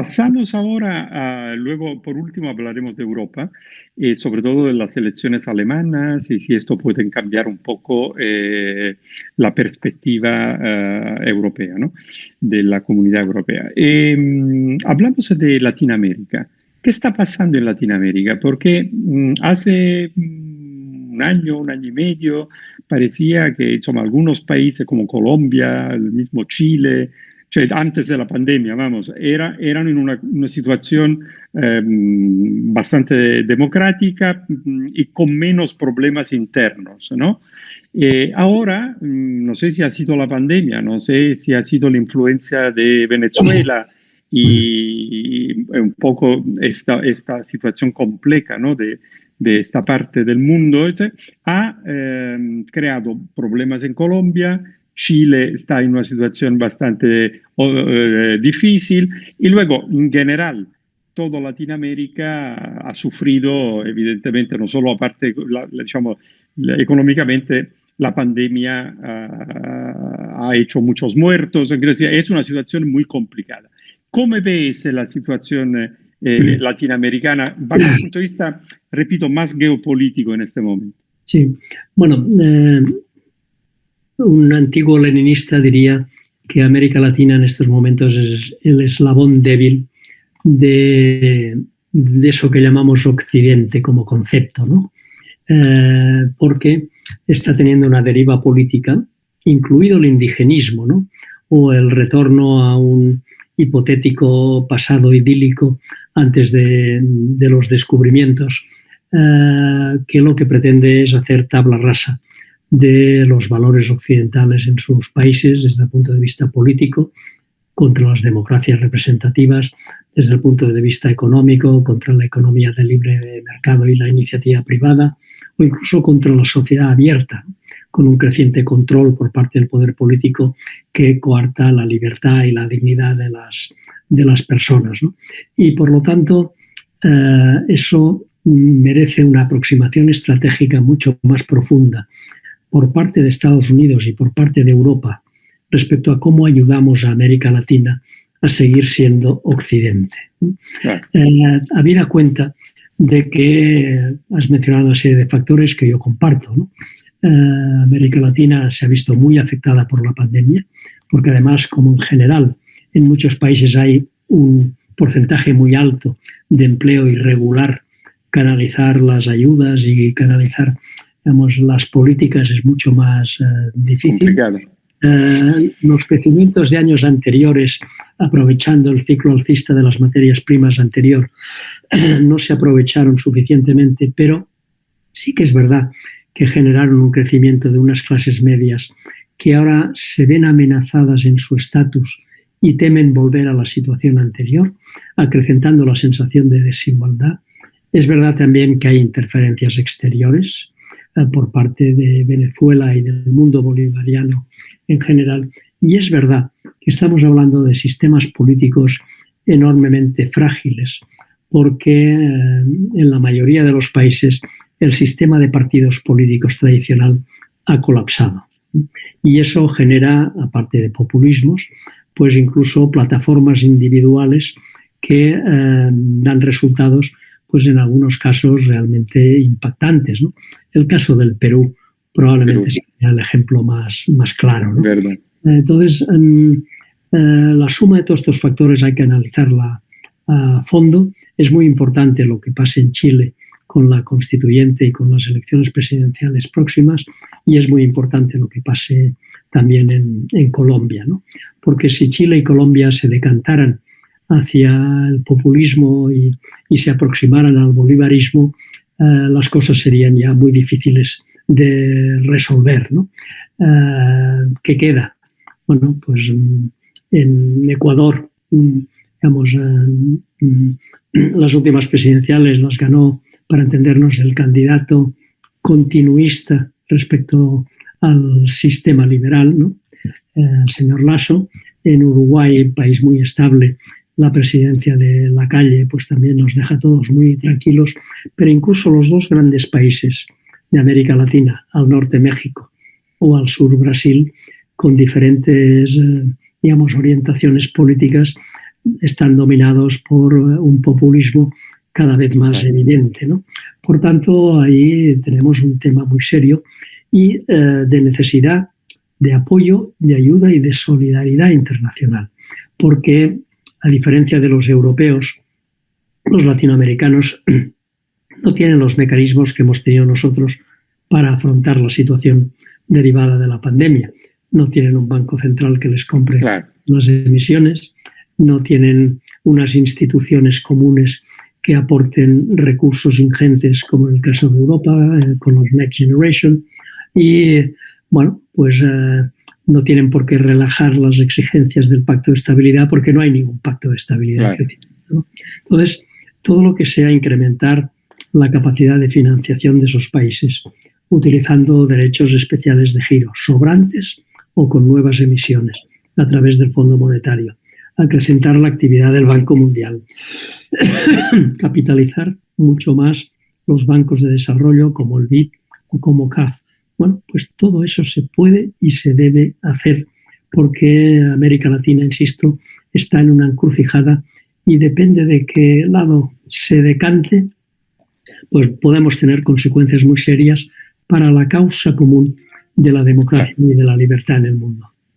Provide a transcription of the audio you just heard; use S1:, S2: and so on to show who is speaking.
S1: pasamos ahora a, luego, por último, hablaremos de Europa, eh, sobre todo de las elecciones alemanas y si esto puede cambiar un poco eh, la perspectiva eh, europea, ¿no? de la comunidad europea. Em, hablamos de Latinoamérica. ¿Qué está pasando en Latinoamérica? Porque mm, hace mm, un año, un año y medio, parecía que son algunos países como Colombia, el mismo Chile, antes de la pandemia, vamos, era, eran en una, situación em, bastante democrática mm, y con menos problemas internos, ¿no? Eh, ahora, mm, no sé si ha sido la pandemia, no sé si ha sido la influencia de Venezuela y, un poco esta, esta situación compleja, ¿no? De, de esta parte del mundo, ha em, creado problemas en Colombia, Chile está en una situación bastante eh, difícil y luego, en general, toda Latinoamérica ha sufrido, evidentemente, no solo aparte, digamos, económicamente, la pandemia ah, ha hecho muchos muertos, es una situación muy complicada. ¿Cómo ves la situación eh, latinoamericana? Bajo el punto de vista, repito, más geopolítico en este momento?
S2: Sí, bueno, eh, un antiguo leninista diría que América Latina en estos momentos es el eslabón débil de, eso que llamamos Occidente como concepto, ¿no? Eh, porque está teniendo una deriva política, incluido el indigenismo, ¿no? o el retorno a un hipotético pasado idílico antes de, los descubrimientos, eh, que lo que pretende es hacer tabla rasa de los valores occidentales en sus países desde el punto de vista político, contra las democracias representativas, desde el punto de vista económico, contra la economía del libre mercado y la iniciativa privada, o incluso contra la sociedad abierta, con un creciente control por parte del poder político que coarta la libertad y la dignidad de las, de las personas. Y por lo tanto, eh, eso merece una aproximación estratégica mucho más profunda por parte de Estados Unidos y por parte de Europa respecto a cómo ayudamos a América Latina a seguir siendo Occidente. Eh, habida cuenta de que has mencionado una serie de factores que yo comparto. Eh, América Latina se ha visto muy afectada por la pandemia, porque además, como en general en muchos países hay un porcentaje muy alto de empleo irregular, canalizar las ayudas y canalizar digamos, las políticas es mucho más eh, difícil. Eh, los crecimientos de años anteriores, aprovechando el ciclo alcista de las materias primas anterior, no se aprovecharon suficientemente, pero sí que es verdad que generaron un crecimiento de unas clases medias que ahora se ven amenazadas en su estatus y temen volver a la situación anterior, acrecentando la sensación de desigualdad. Es verdad también que hay interferencias exteriores, por parte de Venezuela y del mundo bolivariano en general. Y es verdad que estamos hablando de sistemas políticos enormemente frágiles, porque eh, en la mayoría de los países el sistema de partidos políticos tradicional ha colapsado. Y eso genera, aparte de populismos, pues incluso plataformas individuales que eh, dan resultados pues en algunos casos realmente impactantes. El caso del Perú probablemente sea el ejemplo más, más claro. Entonces, em, eh, la suma de todos estos factores hay que analizarla a fondo. Es muy importante lo que pase en Chile con la constituyente y con las elecciones presidenciales próximas y es muy importante lo que pase también en, en Colombia, ¿no? porque si Chile y Colombia se decantaran hacia el populismo y, se aproximaran al bolivarismo, eh, las cosas serían ya muy difíciles de resolver. Eh, ¿Qué queda? Bueno, pues mm, en Ecuador, mm, digamos, eh, mm, las últimas presidenciales las ganó, para entendernos, el candidato continuista respecto al sistema liberal, ¿no? el señor Lasso. En Uruguay, país muy estable, la presidencia de la calle, pues también nos deja todos muy tranquilos, pero incluso los dos grandes países de América Latina, al norte México o al sur Brasil, con diferentes, eh, digamos, orientaciones políticas, están dominados por un populismo cada vez más evidente. ¿no? Por tanto, ahí tenemos un tema muy serio y eh, de necesidad de apoyo, de ayuda y de solidaridad internacional. Porque, a diferencia de los europeos, los latinoamericanos no tienen los mecanismos que hemos tenido nosotros para afrontar la situación derivada de la pandemia. No tienen un banco central que les compre las emisiones, no tienen unas instituciones comunes que aporten recursos ingentes, como en el caso de Europa, eh, con los Next Generation. Y, bueno, pues eh, no tienen por qué relajar las exigencias del pacto de estabilidad porque no hay ningún pacto de estabilidad. Entonces, todo lo que sea incrementar la capacidad de financiación de esos países, utilizando derechos especiales de giro, sobrantes o con nuevas emisiones, a través del Fondo Monetario acrecentar la actividad del Banco Mundial, capitalizar mucho más los bancos de desarrollo como el BID o como CAF. Bueno, pues todo eso se puede y se debe hacer porque América Latina, insisto, está en una encrucijada y depende de qué lado se decante, pues podemos tener consecuencias muy serias para la causa común de la democracia y de la libertad en el mundo.